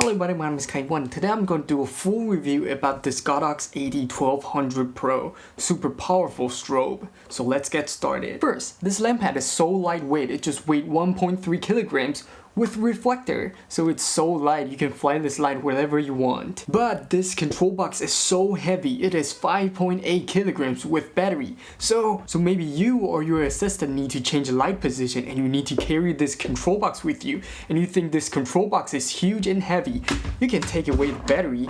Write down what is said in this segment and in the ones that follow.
Hello everybody, my name is Kai1. Today I'm going to do a full review about this Godox AD1200 Pro super powerful strobe. So let's get started. First, this lamp head is so lightweight, it just weighs 1.3 kilograms with reflector, so it's so light you can fly this light wherever you want. But this control box is so heavy, it is 5.8 kilograms with battery. So, so maybe you or your assistant need to change the light position and you need to carry this control box with you and you think this control box is huge and heavy, you can take away the battery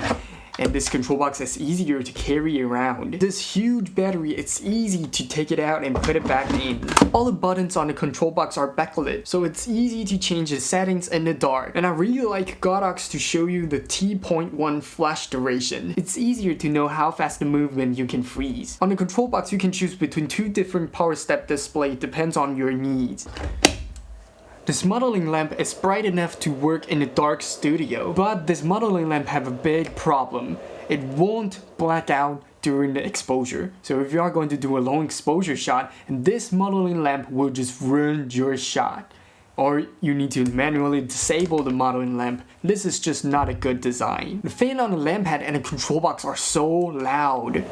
and this control box is easier to carry around. This huge battery, it's easy to take it out and put it back in. All the buttons on the control box are backlit, so it's easy to change the settings in the dark. And I really like Godox to show you the T.1 flash duration. It's easier to know how fast the movement you can freeze. On the control box, you can choose between two different power step display, depends on your needs. This modeling lamp is bright enough to work in a dark studio, but this modeling lamp have a big problem. It won't black out during the exposure. So if you are going to do a long exposure shot, this modeling lamp will just ruin your shot. Or you need to manually disable the modeling lamp. This is just not a good design. The fan on the lamp head and the control box are so loud.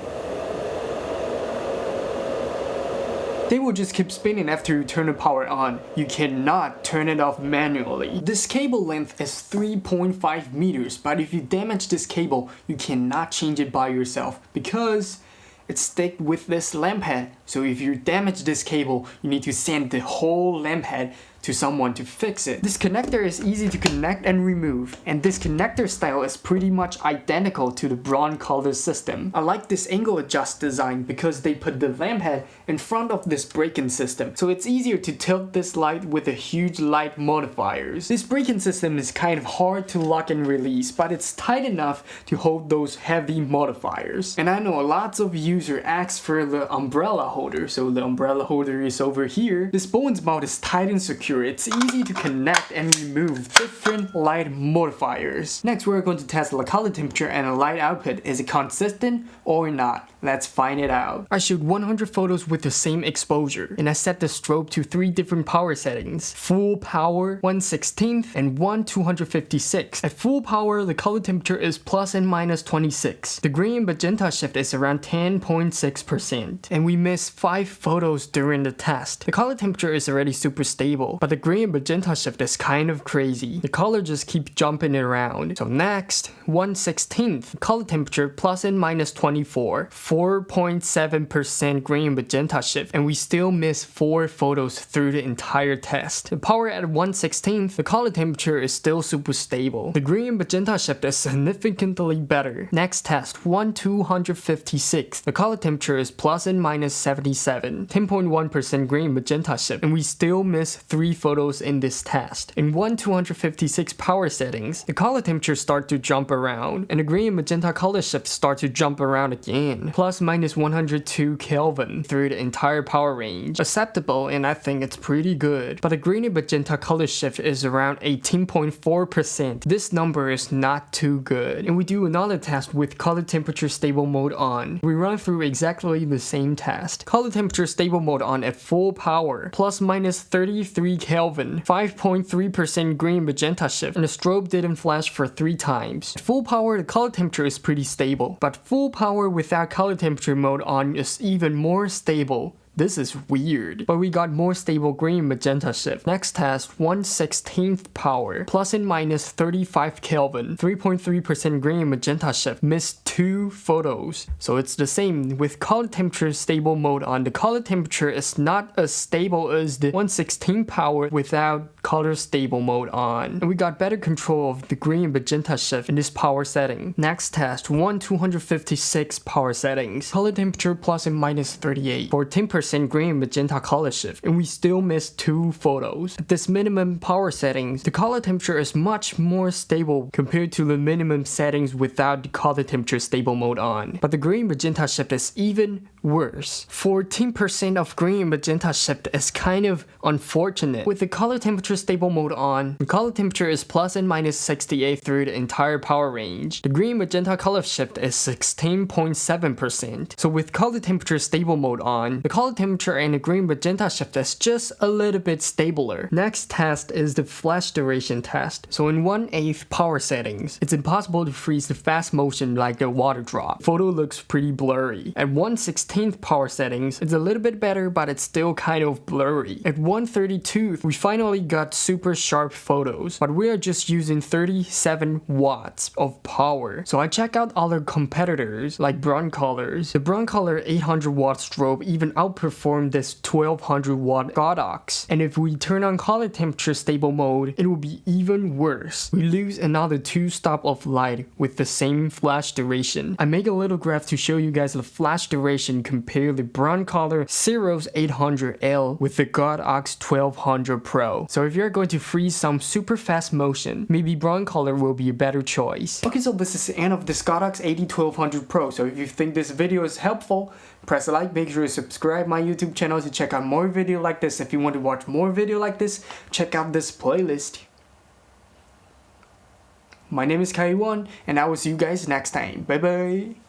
They will just keep spinning after you turn the power on. You cannot turn it off manually. This cable length is 3.5 meters, but if you damage this cable, you cannot change it by yourself because it's stick with this lamp head. So if you damage this cable, you need to send the whole lamp head to someone to fix it. This connector is easy to connect and remove, and this connector style is pretty much identical to the Broncolor system. I like this angle adjust design because they put the lamp head in front of this break-in system, so it's easier to tilt this light with the huge light modifiers. This break-in system is kind of hard to lock and release, but it's tight enough to hold those heavy modifiers. And I know lots of users ask for the umbrella holder, so the umbrella holder is over here. This Bowens mount is tight and secure it's easy to connect and remove different light modifiers. Next, we're going to test the color temperature and the light output. Is it consistent or not? Let's find it out. I shoot 100 photos with the same exposure, and I set the strobe to three different power settings. Full power, 1 16th, and 1 256. At full power, the color temperature is plus and minus 26. The and magenta shift is around 10.6%, and we missed 5 photos during the test. The color temperature is already super stable, but the green magenta shift is kind of crazy. The color just keeps jumping around. So next, 1 16th, color temperature plus and minus 24. 4.7% green magenta shift and we still miss 4 photos through the entire test. The power at 1 16th, the color temperature is still super stable. The green magenta shift is significantly better. Next test, 1 256. The color temperature is plus and minus 77. 10.1% green magenta shift and we still miss 3 photos in this test. In 1 256 power settings, the color temperature start to jump around and the green and magenta color shift start to jump around again plus minus 102 Kelvin through the entire power range. Acceptable and I think it's pretty good. But the green and magenta color shift is around 18.4%. This number is not too good. And we do another test with color temperature stable mode on. We run through exactly the same test. Color temperature stable mode on at full power. Plus minus 33 Kelvin. 5.3% green magenta shift. And the strobe didn't flash for 3 times. At full power the color temperature is pretty stable. But full power without color color temperature mode on is even more stable this is weird. But we got more stable green magenta shift. Next test, 1 16th power, plus and minus 35 Kelvin, 3.3% green magenta shift, missed 2 photos. So it's the same with color temperature stable mode on. The color temperature is not as stable as the 1 16th power without color stable mode on. And we got better control of the green magenta shift in this power setting. Next test, 1 256 power settings, color temperature plus and minus 38 for 10% percent green magenta color shift and we still miss two photos. At this minimum power settings, the color temperature is much more stable compared to the minimum settings without the color temperature stable mode on. But the green magenta shift is even worse. 14% of green magenta shift is kind of unfortunate. With the color temperature stable mode on, the color temperature is plus and minus 68 through the entire power range. The green magenta color shift is 16.7%. So with color temperature stable mode on, the color temperature and the green magenta shift that's just a little bit stabler. Next test is the flash duration test. So in 1 8 power settings, it's impossible to freeze the fast motion like the water drop. Photo looks pretty blurry. At 1 16th power settings, it's a little bit better but it's still kind of blurry. At 132th, we finally got super sharp photos, but we are just using 37 watts of power. So I check out other competitors like Broncolors. The Broncolor 800 watt strobe even outperformed this 1200 watt Godox. And if we turn on color temperature stable mode, it will be even worse. We lose another 2 stop of light with the same flash duration. I make a little graph to show you guys the flash duration compare the Broncolor Siros 800L with the Godox 1200 Pro. So if you're going to freeze some super fast motion, maybe Broncolor will be a better choice. Okay, so this is the end of this Godox AD1200 Pro. So if you think this video is helpful, press like, make sure you subscribe my YouTube channel to check out more video like this. If you want to watch more video like this, check out this playlist. My name is Kai1 and I will see you guys next time. Bye bye.